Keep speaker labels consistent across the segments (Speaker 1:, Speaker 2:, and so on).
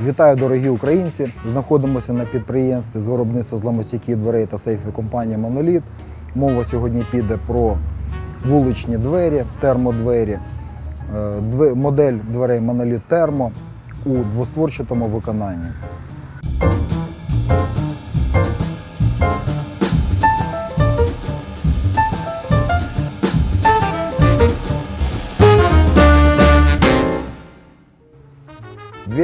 Speaker 1: Вітаю, дорогі українці! Знаходимося на підприємстві з виробництва зламостійких дверей та сейфів компанії Моноліт. Мова сьогодні піде про вуличні двері, термодвері, Е, модель дверей Моноліт Термо у двостворчатому виконанні.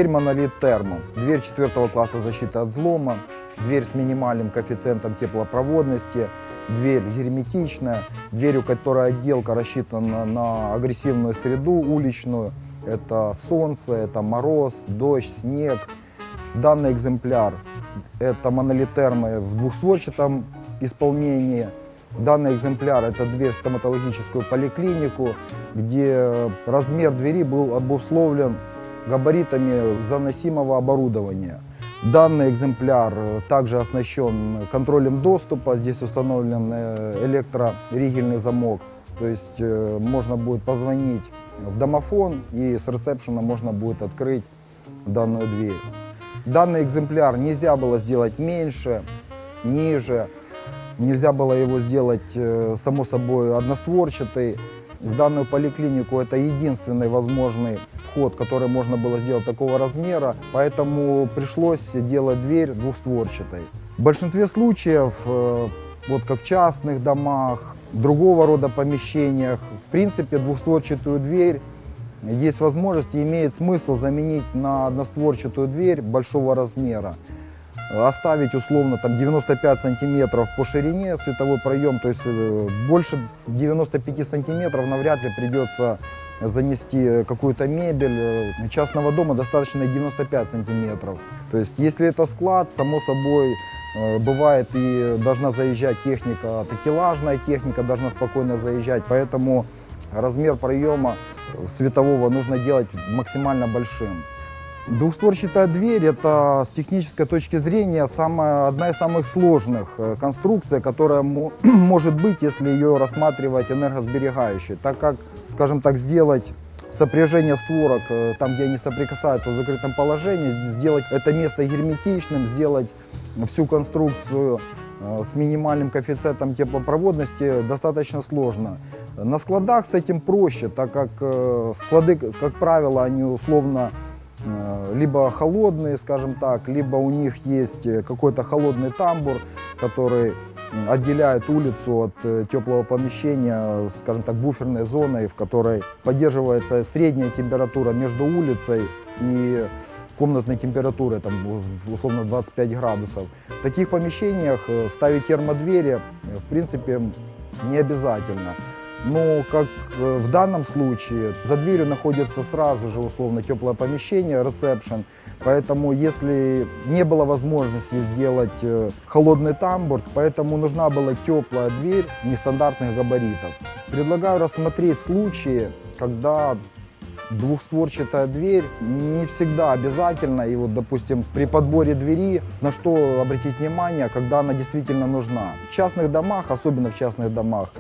Speaker 1: Дверь монолит термо. Дверь четвертого класса защиты от взлома. Дверь с минимальным коэффициентом теплопроводности. Дверь герметичная. Дверь, у которой отделка рассчитана на агрессивную среду уличную. Это солнце, это мороз, дождь, снег. Данный экземпляр это монолит термо в двухстворчатом исполнении. Данный экземпляр это дверь в стоматологическую поликлинику, где размер двери был обусловлен габаритами заносимого оборудования. Данный экземпляр также оснащен контролем доступа. Здесь установлен э, электроригельный замок. То есть э, можно будет позвонить в домофон и с ресепшена можно будет открыть данную дверь. Данный экземпляр нельзя было сделать меньше, ниже. Нельзя было его сделать, э, само собой, одностворчатый. В данную поликлинику это единственный возможный вход, который можно было сделать такого размера, поэтому пришлось делать дверь двухстворчатой. В большинстве случаев, э, вот как в частных домах, другого рода помещениях, в принципе, двухстворчатую дверь есть возможность и имеет смысл заменить на одностворчатую дверь большого размера оставить условно там 95 сантиметров по ширине световой проем, то есть э, больше 95 сантиметров навряд ли придется занести какую-то мебель. Э, Частного дома достаточно 95 сантиметров. То есть если это склад, само собой э, бывает и должна заезжать техника, такелажная техника должна спокойно заезжать, поэтому размер проема светового нужно делать максимально большим. Двухстворчатая дверь – это с технической точки зрения самая, одна из самых сложных э, конструкций, которая мо- может быть, если ее рассматривать энергосберегающей, так как, скажем так, сделать сопряжение створок э, там, где они соприкасаются в закрытом положении, сделать это место герметичным, сделать всю конструкцию э, с минимальным коэффициентом теплопроводности достаточно сложно. На складах с этим проще, так как склады, как правило, они условно либо холодные, скажем так, либо у них есть э, какой-то холодный тамбур, который отделяет улицу от э, теплого помещения, э, скажем так, буферной зоной, в которой поддерживается средняя температура между улицей и комнатной температурой, там, условно 25 градусов. В таких помещениях э, ставить термодвери, э, в принципе, не обязательно. Но, как э, в данном случае, за дверью находится сразу же условно теплое помещение, ресепшн. Поэтому, если не было возможности сделать э, холодный тамбур, поэтому нужна была теплая дверь нестандартных габаритов. Предлагаю рассмотреть случаи, когда двухстворчатая дверь не всегда обязательно. И вот, допустим, при подборе двери, на что обратить внимание, когда она действительно нужна. В частных домах, особенно в частных домах,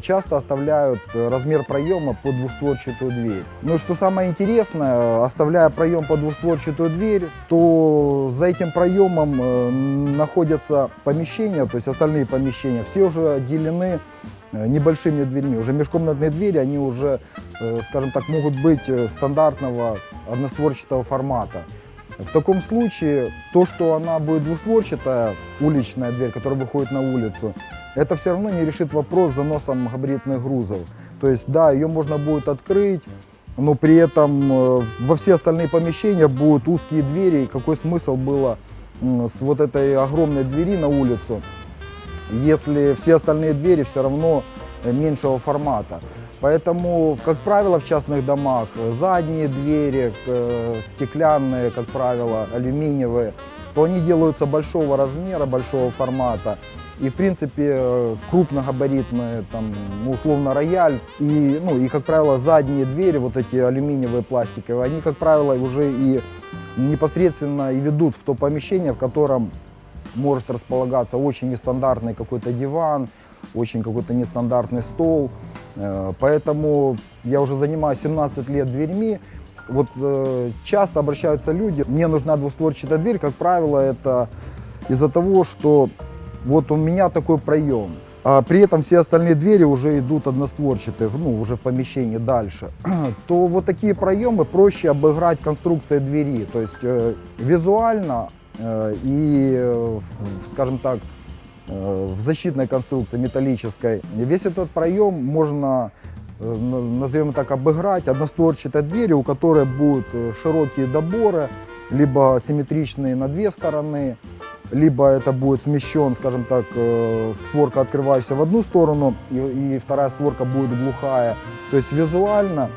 Speaker 1: часто оставляют э, размер проема под двухстворчатую дверь. И что самое интересное, оставляя проем под двухстворчатую дверь, то за этим проемом э, находятся помещения, то есть остальные помещения, все уже отделены э, небольшими дверьми. Уже межкомнатные двери, они уже, скажем так, могут быть стандартного одностворчатого формата. В таком случае то, что она будет двустворчатая, уличная дверь, которая выходит на улицу, это все равно не решит вопрос с заносом габаритных грузов. То есть, да, ее можно будет открыть, но при этом э, во все остальные помещения будут узкие двери. И какой смысл было с вот этой огромной двери на улицу, если все остальные двери все равно э, меньшего формата. Поэтому, как правило, в частных домах э, задние двери, э, стеклянные, как правило, алюминиевые, то они делаются большого размера, большого формата. И, в принципе, э, крупногабаритные, там, ну, условно, рояль. И, ну, и, как правило, задние двери, вот эти алюминиевые, пластиковые, они, как правило, уже и непосредственно и ведут в то помещение, в котором может располагаться очень нестандартный какой-то диван, очень какой-то нестандартный стол. Э, Поэтому я уже занимаюсь 17 лет дверьми, Вот э, часто обращаются люди, мне нужна двустворчатая дверь, как правило, это из-за того, что вот у меня такой проем. А при этом все остальные двери уже идут одностворчатые, ну, уже в помещении дальше, то вот такие проемы проще обыграть конструкцией двери. То есть э, визуально и, скажем так, в защитной конструкции металлической, весь этот проем можно, э, назовем так, обыграть одностворчатой дверью, у которой будут э, широкие доборы, либо симметричные на две стороны, либо это будет смещен, скажем так, э, створка открывающаяся в одну сторону, и, и вторая створка будет глухая. То есть визуально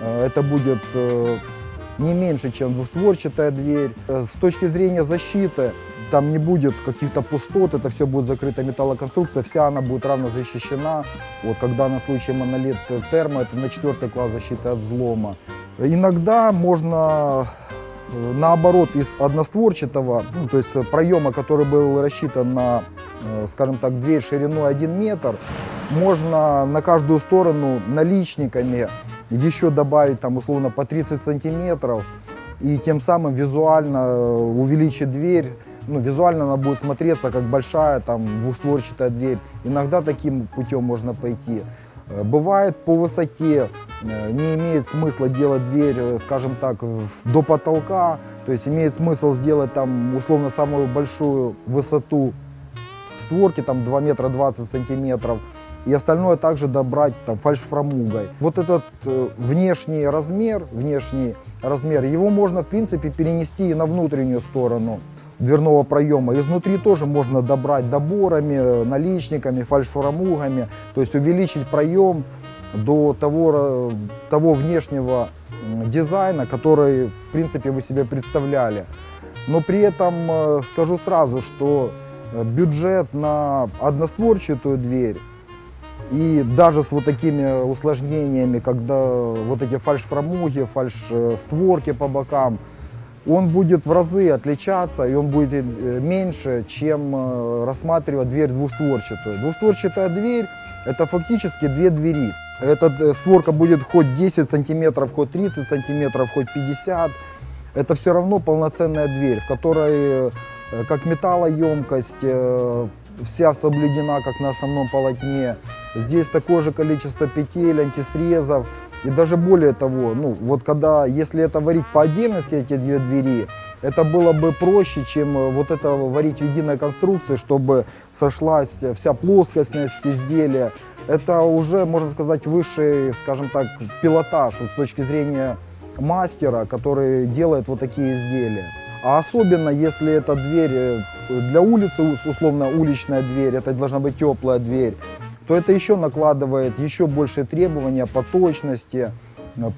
Speaker 1: э, это будет э, не меньше, чем двустворчатая дверь. С точки зрения защиты, там не будет каких-то пустот, это все будет закрыта металлоконструкция, вся она будет равно защищена. Вот когда на случай монолит термо, это на четвертый класс защиты от взлома. Иногда можно Э, наоборот, из одностворчатого, ну, то есть проема, который был рассчитан на, э, скажем так, дверь шириной 1 метр, можно на каждую сторону наличниками еще добавить там условно по 30 сантиметров и тем самым визуально э, увеличить дверь. Ну, визуально она будет смотреться как большая там двухстворчатая дверь. Иногда таким путем можно пойти. Бывает по высоте Э, не имеет смысла делать дверь, э, скажем так, до потолка. То есть имеет смысл сделать там условно самую большую высоту створки, там 2 метра 20 сантиметров. И остальное также добрать там фальшфрамугой. Вот этот э, внешний размер, внешний размер, его можно в принципе перенести и на внутреннюю сторону дверного проема. Изнутри тоже можно добрать доборами, наличниками, фальшфрамугами, то есть увеличить проем до того, того внешнего дизайна, который, в принципе, вы себе представляли. Но при этом э, скажу сразу, что э, бюджет на одностворчатую дверь и даже с вот такими усложнениями, когда вот эти фальш-фрамуги, фальш-створки по бокам, он будет в разы отличаться, и он будет э, меньше, чем рассматривать дверь двустворчатую. Двустворчатая дверь – это фактически две двери. Эта э, створка будет хоть 10 сантиметров, хоть 30 сантиметров, хоть 50. Это все равно полноценная дверь, в которой э, как металлоемкость, э, вся соблюдена, как на основном полотне. Здесь такое же количество петель, антисрезов. И даже более того, ну вот когда, если это варить по отдельности, эти две двери, это было бы проще, чем вот это варить в единой конструкции, чтобы сошлась вся плоскостность изделия это уже, можно сказать, высший, скажем так, пилотаж вот, с точки зрения мастера, который делает вот такие изделия. А особенно, если это дверь э, для улицы, условно уличная дверь, это должна быть теплая дверь, то это еще накладывает еще большие требования по точности,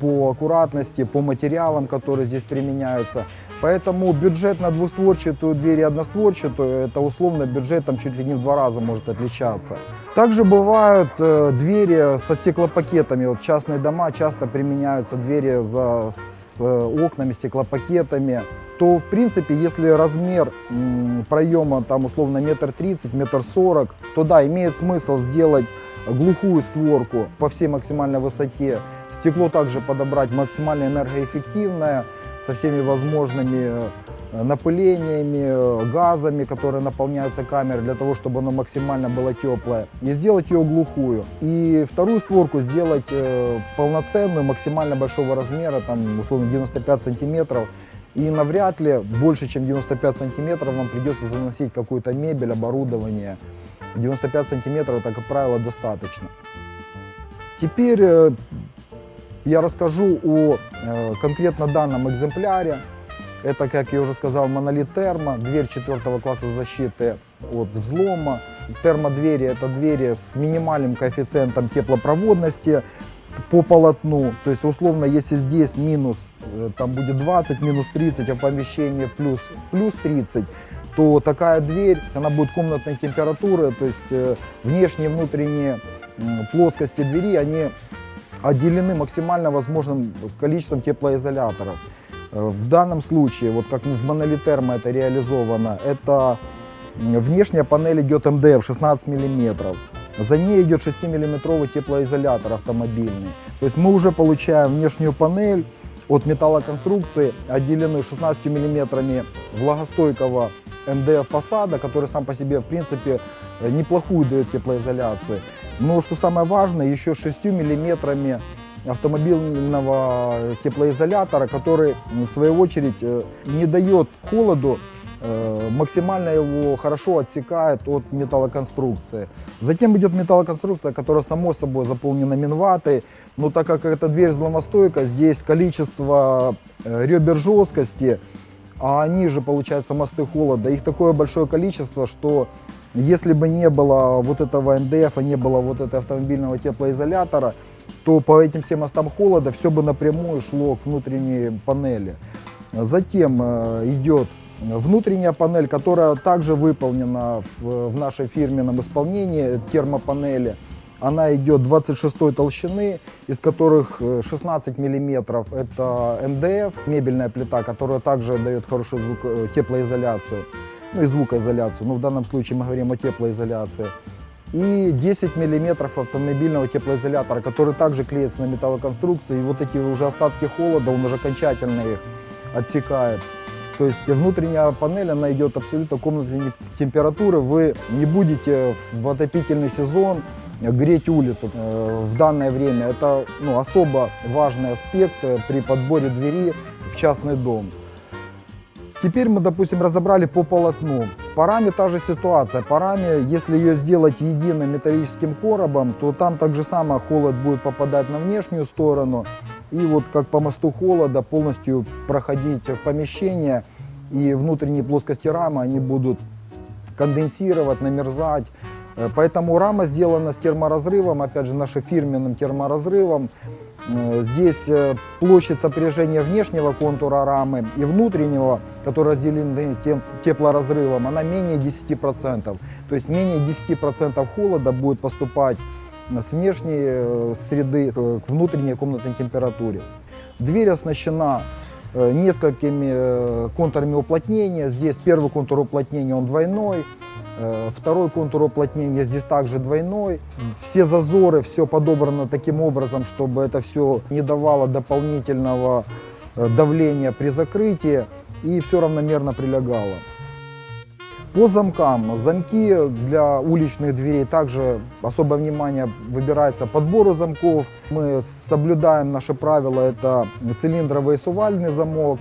Speaker 1: по аккуратности, по материалам, которые здесь применяются. Поэтому бюджет на двустворчатую дверь и одностворчатую, это условно бюджет там чуть ли не в два раза может отличаться. Также бывают э, двери со стеклопакетами. Вот частные дома часто применяются двери за, с э, окнами, стеклопакетами. То, в принципе, если размер м, проема там условно метр тридцать, метр сорок, то да, имеет смысл сделать глухую створку по всей максимальной высоте. Стекло также подобрать максимально энергоэффективное со всеми возможными э, напылениями, э, газами, которые наполняются камерой для того, чтобы оно максимально было теплое. И сделать ее глухую. И вторую створку сделать э, полноценную, максимально большого размера, там условно 95 сантиметров. И навряд ли больше, чем 95 сантиметров вам придется заносить какую-то мебель, оборудование. 95 сантиметров это, как правило, достаточно. Теперь я расскажу о э, конкретно данном экземпляре. Это, как я уже сказал, монолит термо, дверь четвертого класса защиты от взлома. Термодвери – это двери с минимальным коэффициентом теплопроводности по полотну. То есть, условно, если здесь минус, э, там будет 20, минус 30, а в помещении плюс, плюс 30, то такая дверь, она будет комнатной температуры, то есть э, внешние и внутренние плоскости двери, они отделены максимально возможным количеством теплоизоляторов. Э, в данном случае, вот как в монолитермо это реализовано, это внешняя панель идет МДФ 16 мм. За ней идет 6 миллиметровый теплоизолятор автомобильный. То есть мы уже получаем внешнюю панель, от металлоконструкции отделены 16 миллиметрами влагостойкого МДФ фасада, который сам по себе, в принципе, э, неплохую дает теплоизоляцию. Но что самое важное, еще 6 миллиметрами автомобильного теплоизолятора, который, в свою очередь, э, не дает холоду Э, максимально его хорошо отсекает от металлоконструкции. Затем идет металлоконструкция, которая само собой заполнена минватой, но так как эта дверь взломостойка, здесь количество э, ребер жесткости, а они же, получается, мосты холода, их такое большое количество, что если бы не было вот этого МДФ, не было вот этого автомобильного теплоизолятора, то по этим всем мостам холода все бы напрямую шло к внутренней панели. Затем э, идет Внутренняя панель, которая также выполнена в, нашей фирменном исполнении, термопанели, она идет 26 толщины, из которых 16 э, миллиметров это МДФ, мебельная плита, которая также дает хорошую звук, э, теплоизоляцию, ну и звукоизоляцию, но в данном случае мы говорим о теплоизоляции. И 10 миллиметров автомобильного теплоизолятора, который также клеится на металлоконструкции. И вот эти уже остатки холода, он уже окончательно их отсекает. То есть внутренняя панель, она идет абсолютно комнатной температуры. Вы не будете в отопительный сезон греть улицу э, в данное время. Это ну, особо важный аспект при подборе двери в частный дом. Теперь мы, допустим, разобрали по полотну. По раме та же ситуация. По раме, если ее сделать единым металлическим коробом, то там так же само холод будет попадать на внешнюю сторону и вот как по мосту холода полностью проходить в помещение, и внутренние плоскости рамы, они будут конденсировать, намерзать. Э, поэтому рама сделана с терморазрывом, опять же, нашим фирменным терморазрывом. Э, здесь э, площадь сопряжения внешнего контура рамы и внутреннего, который разделен теплоразрывом, она менее 10%. То есть менее 10% холода будет поступать с внешней э, среды к внутренней комнатной температуре. Дверь оснащена несколькими контурами уплотнения. Здесь первый контур уплотнения он двойной, второй контур уплотнения здесь также двойной. Все зазоры, все подобрано таким образом, чтобы это все не давало дополнительного давления при закрытии и все равномерно прилегало. По замкам. Замки для уличных дверей также особое внимание выбирается подбору замков. Мы соблюдаем наши правила. Это цилиндровый сувальный замок.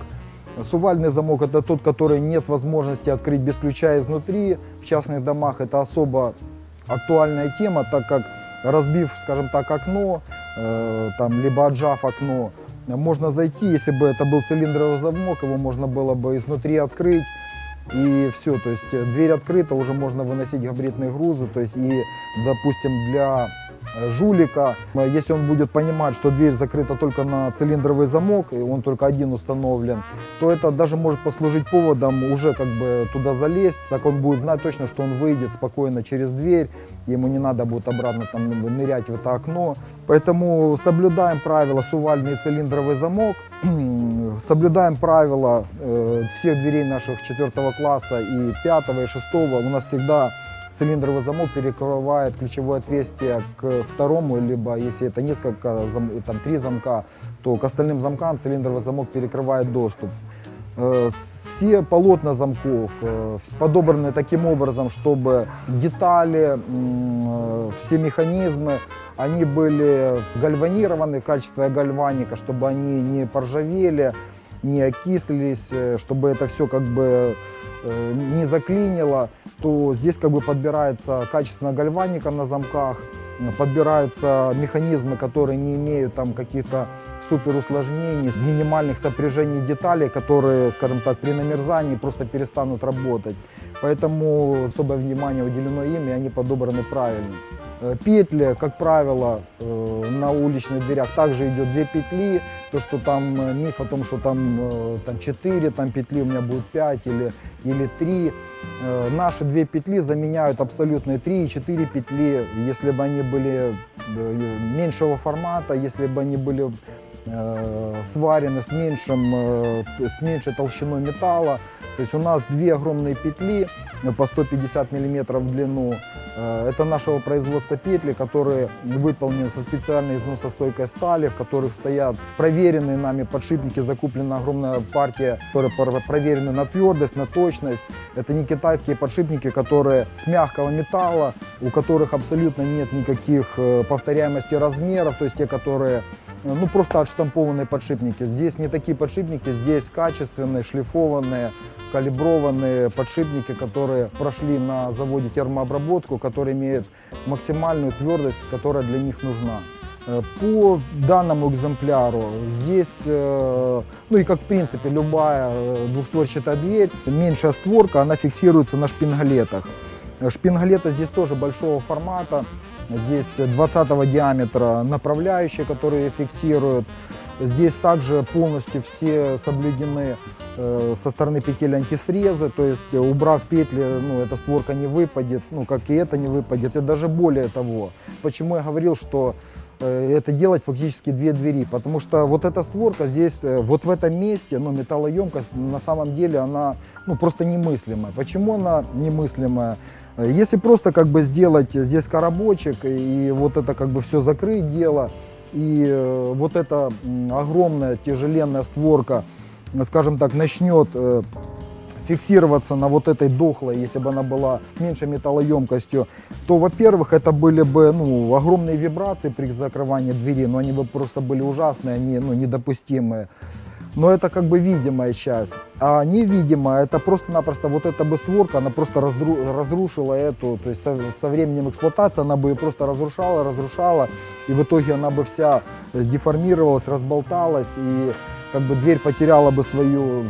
Speaker 1: Сувальный замок это тот, который нет возможности открыть без ключа изнутри. В частных домах это особо актуальная тема, так как разбив, скажем так, окно, э, там, либо отжав окно, можно зайти, если бы это был цилиндровый замок, его можно было бы изнутри открыть, и все, то есть э, дверь открыта, уже можно выносить габаритные грузы, то есть и, допустим, для жулика, э, если он будет понимать, что дверь закрыта только на цилиндровый замок, и он только один установлен, то это даже может послужить поводом уже как бы туда залезть, так он будет знать точно, что он выйдет спокойно через дверь, ему не надо будет обратно там нырять в это окно. Поэтому соблюдаем правила сувальный цилиндровый замок, соблюдаем правила э, всех дверей наших четвертого класса и пятого и шестого. У нас всегда цилиндровый замок перекрывает ключевое отверстие к второму, либо если это несколько, там три замка, то к остальным замкам цилиндровый замок перекрывает доступ. Э, все полотна замков э, подобраны таким образом, чтобы детали, э, все механизмы, они были гальванированы, качество гальваника, чтобы они не поржавели, не окислились, чтобы это все как бы не заклинило, то здесь как бы подбирается качественно гальваника на замках, подбираются механизмы, которые не имеют там каких-то супер усложнений, минимальных сопряжений деталей, которые, скажем так, при намерзании просто перестанут работать. Поэтому особое внимание уделено им, и они подобраны правильно. Э, петли, как правило, э, на уличных дверях также идет две петли. То, что там э, миф о том, что там, там 4 там петли, у меня будет 5 или, или 3. Наши две петли заменяют абсолютные 3 и 4 петли, если бы они были меньшего формата, если бы они были сварены с, меньшим, с меньшей толщиной металла. То есть у нас две огромные петли по 150 мм в длину, Э, Это нашего производства петли, которые выполнены со специальной износостойкой стали, в которых стоят проверенные нами подшипники, закуплена огромная партия, которые проверены на твердость, на точность. Это не китайские подшипники, которые с мягкого металла, у которых абсолютно нет никаких э, повторяемости размеров, то есть те, которые э, ну, просто отштампованные подшипники. Здесь не такие подшипники, здесь качественные, шлифованные, калиброванные подшипники, которые прошли на заводе термообработку, которые имеют максимальную твердость, которая для них нужна. Э, По данному экземпляру здесь, э, ну и как в принципе любая э, двухстворчатая дверь, меньшая створка, она фиксируется на шпингалетах. Шпингалеты здесь тоже большого формата, здесь 20 диаметра направляющие, которые фиксируют. Здесь также полностью все соблюдены э, со стороны петель антисрезы, то есть э, убрав петли, ну, эта створка не выпадет, ну, как и это не выпадет, и даже более того. Почему я говорил, что э, это делать фактически две двери, потому что вот эта створка здесь, вот в этом месте, ну, металлоемкость, на самом деле она, ну, просто немыслимая. Почему она немыслимая? Если просто как бы сделать здесь коробочек и вот это как бы все закрыть дело, и э, вот эта огромная тяжеленная створка, скажем так, начнет э, фиксироваться на вот этой дохлой, если бы она была с меньшей металлоемкостью, то, во-первых, это были бы ну, огромные вибрации при закрывании двери, но они бы просто были ужасные, они ну, недопустимые. Но это как бы видимая часть. А невидимая, это просто-напросто вот эта бы створка, она просто раздру- разрушила эту, то есть со, со временем эксплуатации она бы ее просто разрушала, разрушала, и в итоге она бы вся деформировалась, разболталась, и как бы дверь потеряла бы свою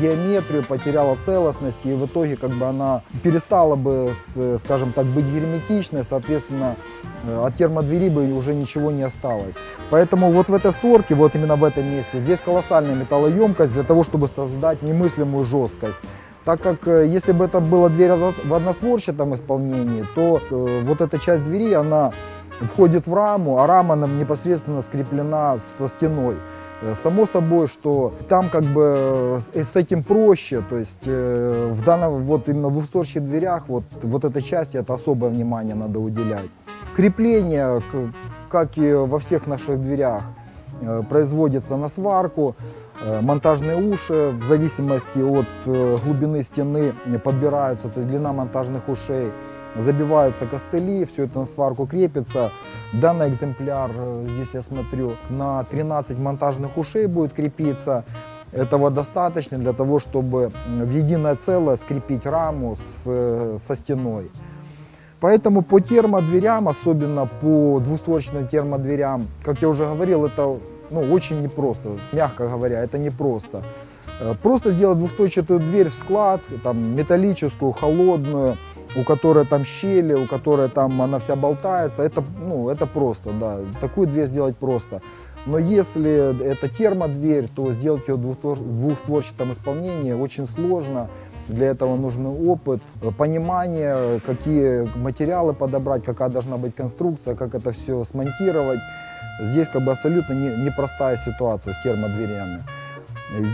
Speaker 1: геометрию, потеряла целостность, и в итоге как бы она перестала бы, скажем так, быть герметичной, соответственно, э, от термодвери бы уже ничего не осталось. Поэтому вот в этой створке, вот именно в этом месте, здесь колоссальная металлоемкость для того, чтобы создать немыслимую жесткость. Так как э, если бы это была дверь в односворчатом исполнении, то э, вот эта часть двери, она входит в раму, а рама непосредственно скреплена со стеной. Э, Само собой, что там как бы э, с этим проще, то есть э, в данном, вот именно в двухстворчатых дверях, вот, вот этой части это особое внимание надо уделять. Крепление, как и во всех наших дверях, производится на сварку. Монтажные уши в зависимости от глубины стены подбираются, то есть длина монтажных ушей. Забиваются костыли, все это на сварку крепится. Данный экземпляр, э, здесь я смотрю, на 13 монтажных ушей будет крепиться. Этого достаточно для того, чтобы в единое целое скрепить раму с, э, со стеной. Поэтому по термодверям, особенно по двустворчатым термодверям, как я уже говорил, это ну, очень непросто, мягко говоря, это непросто. Э, Просто сделать двухстворчатую дверь в склад, там, металлическую, холодную, у которой там щели, у которой там она вся болтается, это, ну, это просто, да, такую дверь сделать просто. Но если это термодверь, то сделать ее в двухствор- в двухстворчатом исполнении очень сложно. Для этого нужен опыт, понимание, какие материалы подобрать, какая должна быть конструкция, как это все смонтировать. Здесь как бы абсолютно не- непростая ситуация с термодверями.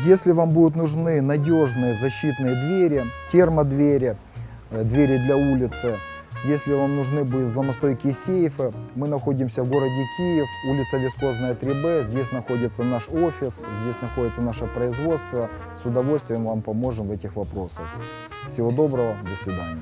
Speaker 1: Если вам будут нужны надежные защитные двери, термодвери, двери для улицы, если вам нужны будут взломостойкие сейфы, мы находимся в городе Киев, улица Вискозная 3Б, здесь находится наш офис, здесь находится наше производство. С удовольствием вам поможем в этих вопросах. Всего доброго, до свидания.